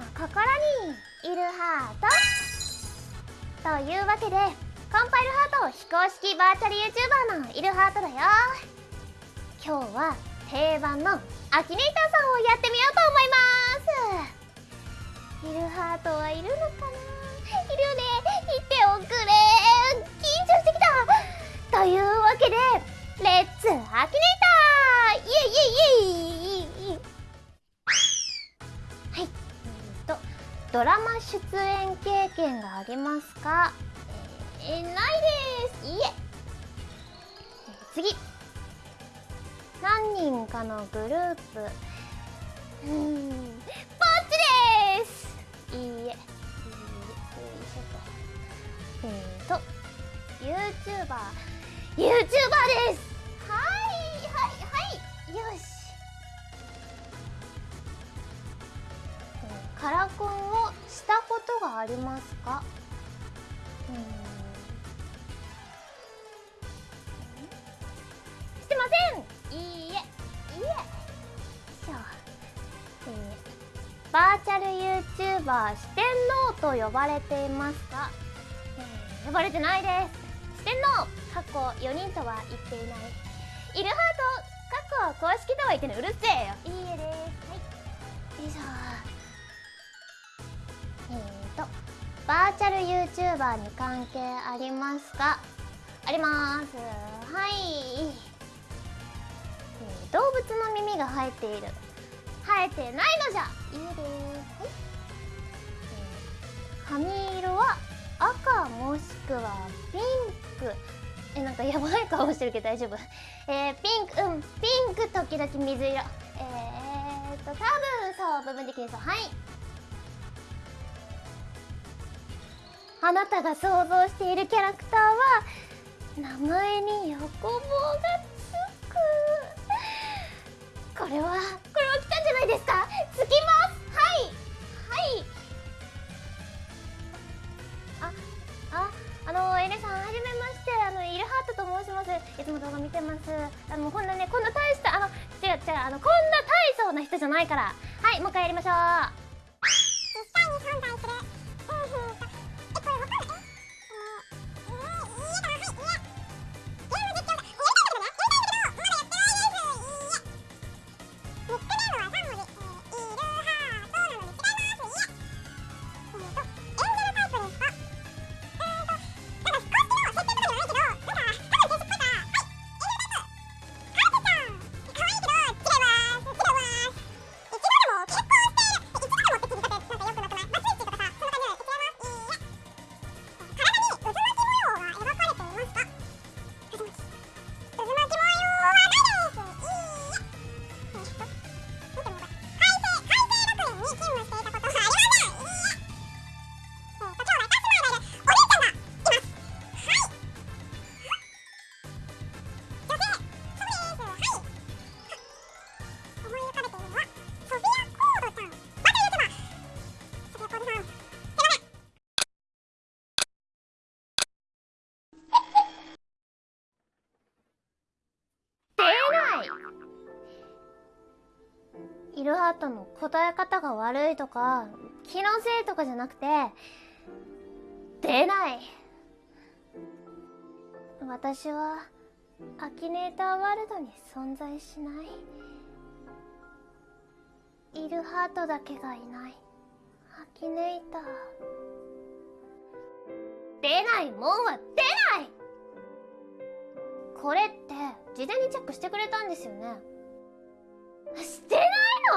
の心にいるハートというわけでコンパイルハート非公式バーチャル YouTuber のいるハートだよ今日は定番のアキネイターさんをやってみようと思います。いるハートはいるのかな？いる ね。行っておくれ。ありますか？えー、ないです。いえ。え次。何人かのグループ。うーんぼっちです。いいえ。いいえよいしょとえーと YouTuber YouTuber です。はいはいはい。よし。カラコンをしたこありますか？うーんしてません。いいえ。いいえしょえーバーチャル YouTuber 四天王と呼ばれていますか、えー呼ばれてないです。四天王過去4人とは言っていない。イルハート過去公式とは言ってない。うるせえよ。いいえです。はい。よいしょバーチャル YouTuber に関係ありますか？あります。はい、動物の耳が生えている。生えてないのじゃ。いいです、髪色は赤もしくはピンク。えなんかやばい顔してるけど大丈夫。えー、ピンク。うん。ピンク時々水色。えーっと多分そう。部分的にそう。はい。あなたが想像しているキャラクターは名前に横棒がつくこれはこれは来たんじゃないですかつきますはいはいあああのエレさんはじめましてあのイルハートと申しますいつも動画見てますあのこんなねこんな大したあの違う違うあのこんな大層な人じゃないからはいもう一回やりましょうイルハートの答え方が悪いとか気のせいとかじゃなくて出ない。私はアキネーターワールドに存在しない。イルハートだけがいない。アキネーター。出ないもんは出ない。これって事前にチェックしてくれたんですよね。してないの？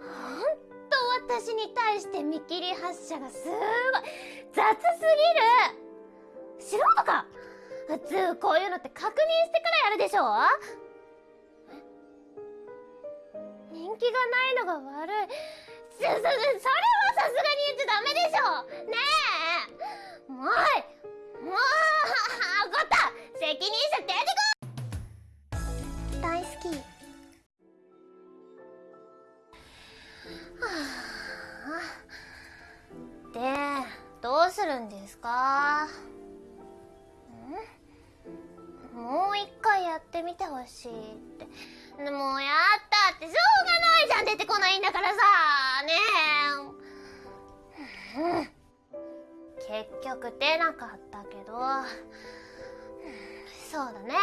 ほんと私に対して見切り発車がすごい雑すぎる。素人か？普通こういうのって確認してからやるでしょ人気がないのが悪い。そそそれはさすがに言っちゃダメでしょねえ。もうもう分かった。責任者出てほしいって。でもやったってしょうがないじゃん出てこないんだからさねえ、結局出なかったけど。そうだね。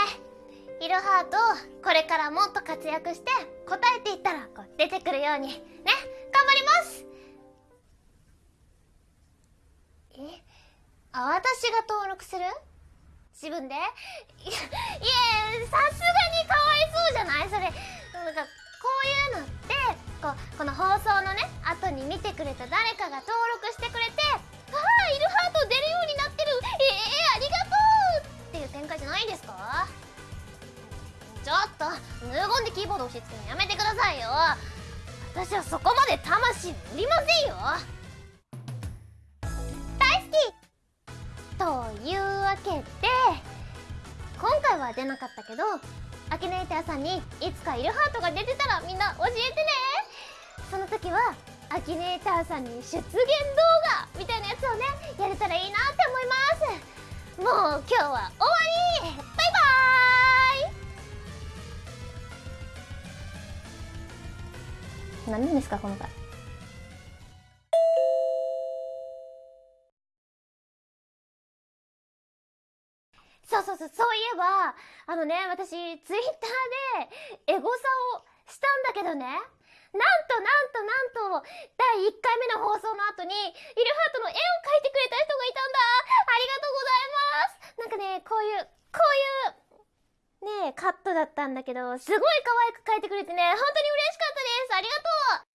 イルハートこれからもっと活躍して答えていったらこう出てくるように。ね。頑張ります。え？あ私が登録する？自分で？いやいやさすがにかわいそうじゃない？それなんかこういうのってこうこの放送のね後に見てくれた誰かが登録してくれてああイルハート出るようになってる。えー、ありがとうっていう展開じゃないですか？ちょっと無言でキーボード押し付けるのやめてくださいよ。私はそこまで魂売りませんよ。大好き。というわけで今回は出なかったけどアキネーターさんにいつかイルハートが出てたらみんな教えてね。その時はアキネーターさんに出現動画みたいなやつをねやれたらいいなって思います。もう今日は終わり。バイバイ。何なんですかこの回。そうそうそうそういえばあのね私ツイッターでエゴサをしたんだけどね。なんとなんとなんと第1回目の放送の後にイルハートの絵を描いてくれた人がいたんだ。ありがとうございます。なんかねこういうこういうねカットだったんだけどすごい可愛く描いてくれてね本当に嬉しかったです。ありがとう。